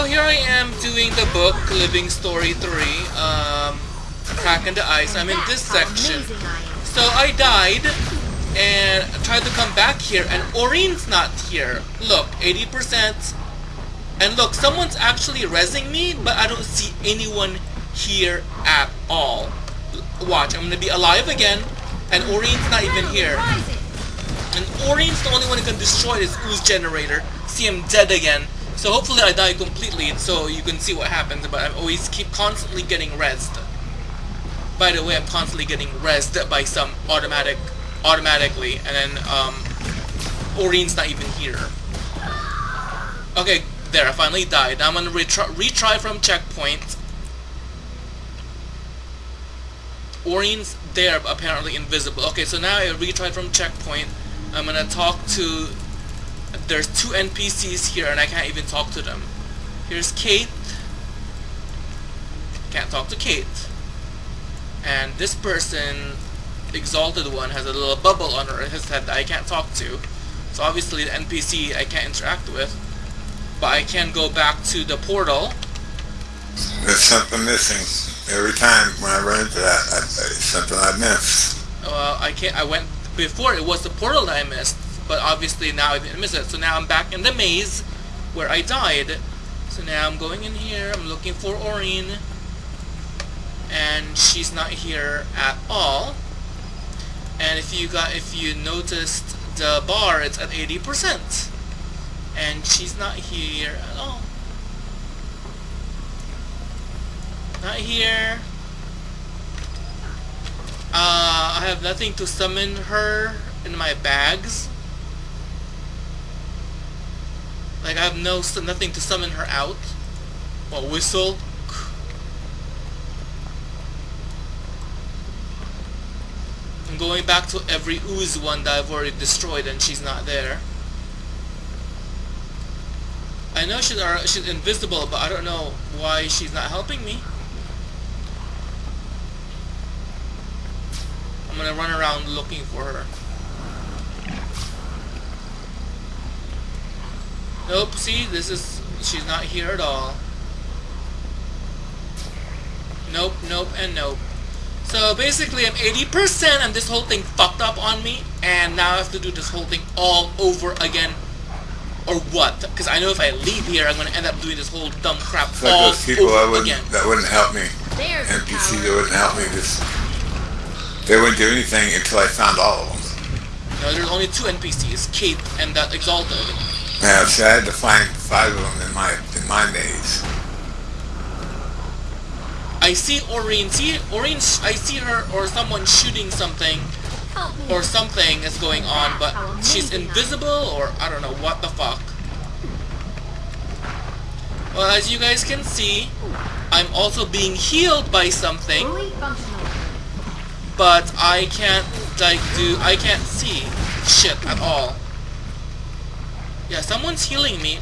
so here I am doing the book Living Story 3, um, Crack in the Ice. I'm in this section. So I died and tried to come back here and Aurene's not here. Look, 80%. And look, someone's actually resing me, but I don't see anyone here at all. Watch, I'm gonna be alive again, and Aurene's not even here. And Aurene's the only one who can destroy this ooze generator. See him dead again. So hopefully I die completely so you can see what happens, but I always keep constantly getting rezzed. By the way, I'm constantly getting rezzed by some automatic, automatically, and then, um, Aurene's not even here. Okay, there, I finally died. Now I'm gonna retry, retry from checkpoint. Aurene's there, apparently invisible. Okay, so now I retried from checkpoint. I'm gonna talk to... There's two NPCs here and I can't even talk to them. Here's Kate. Can't talk to Kate. And this person, Exalted One, has a little bubble on her his head that I can't talk to. So obviously the NPC I can't interact with. But I can go back to the portal. There's something missing. Every time when I run into that, I, it's something I miss. Well, I can't. I went before. It was the portal that I missed, but obviously now I didn't miss it. So now I'm back in the maze where I died. So now I'm going in here. I'm looking for Aurene, and she's not here at all. And if you got, if you noticed the bar, it's at 80%, and she's not here at all. Not here. Uh, I have nothing to summon her in my bags. Like I have no nothing to summon her out. Well, whistle. I'm going back to every ooze one that I've already destroyed and she's not there. I know she's, she's invisible, but I don't know why she's not helping me. I'm gonna run around looking for her. Nope, see, this is, she's not here at all. Nope, nope, and nope. So basically I'm 80% and this whole thing fucked up on me and now I have to do this whole thing all over again. Or what? Because I know if I leave here I'm gonna end up doing this whole dumb crap It's all like those people over that wouldn't, again. that wouldn't help me. There's NPC that wouldn't help me. Just they wouldn't do anything until I found all of them. No, there's only two NPCs, Kate and that Exalted. Yeah, see, I had to find five of them in my in my maze. I see Aurene. See Aurene. I see her or someone shooting something or something is going on, but she's invisible or I don't know what the fuck. Well, as you guys can see, I'm also being healed by something, but I can't like do. I can't see shit at all. Yeah, someone's healing me.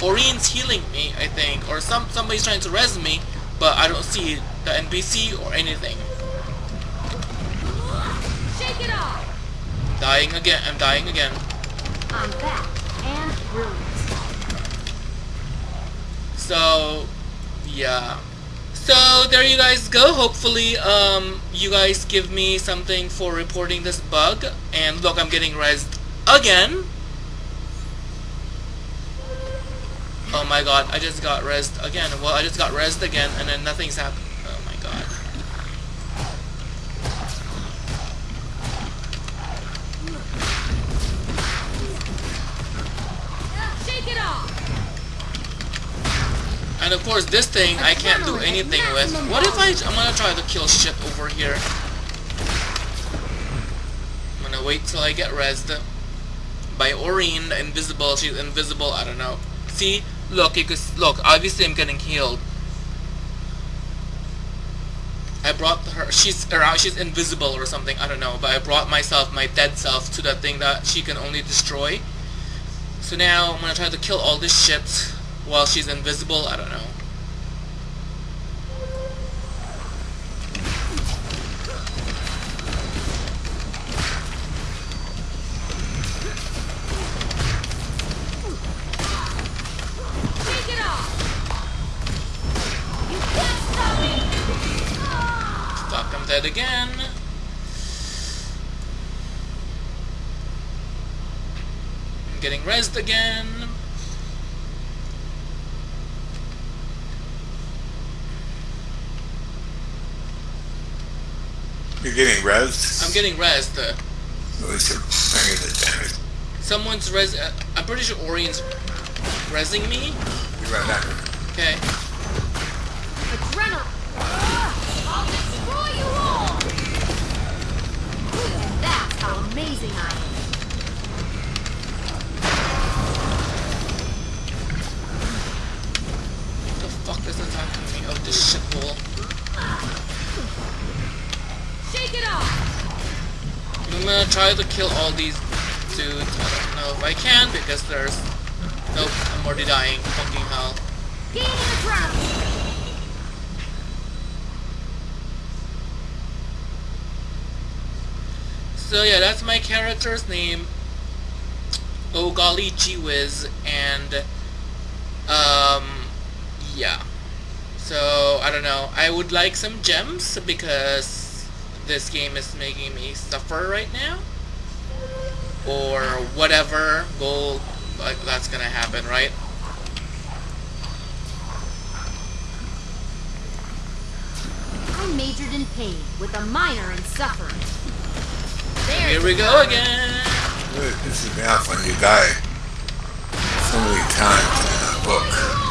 Aurene's healing me, I think, or some somebody's trying to res me, but I don't see the NPC or anything. Shake it off. Dying again. I'm dying again. I'm back and brilliant. So, yeah. So, there you guys go. Hopefully, um, you guys give me something for reporting this bug. And look, I'm getting rezzed again. Oh my god, I just got rezzed again. Well, I just got rezzed again, and then nothing's happened. Oh my god. Shake it off. And of course, this thing I can't do anything with. What if I... I'm gonna try to kill shit over here. I'm gonna wait till I get rezzed. By the invisible. She's invisible, I don't know. See? Look, you could... Look, obviously I'm getting healed. I brought her... She's around... She's invisible or something, I don't know. But I brought myself, my dead self, to that thing that she can only destroy. So now I'm gonna try to kill all this shit while she's invisible. I don't know. Dead again. I'm getting rezzed again. You're getting rezzed? I'm getting rezzed. Uh, At least you're bringing the damage. someone's res. Uh, I'm pretty sure Orion's rezzing me. Be right back. Okay. Adrenaline. How amazing I am. What the fuck is attacking me? Oh, this shithole. Shake it off. I'm gonna try to kill all these dudes. I don't know if I can because there's. Nope, I'm already dying. Fucking hell. Gaining adrenaline. So yeah, that's my character's name. Oh golly gee whiz, and um, yeah. So I don't know. I would like some gems because this game is making me suffer right now, or whatever. Gold, like that's gonna happen, right? I majored in pain with a minor in suffering. Here we go again. This is now when you die so many times in a book.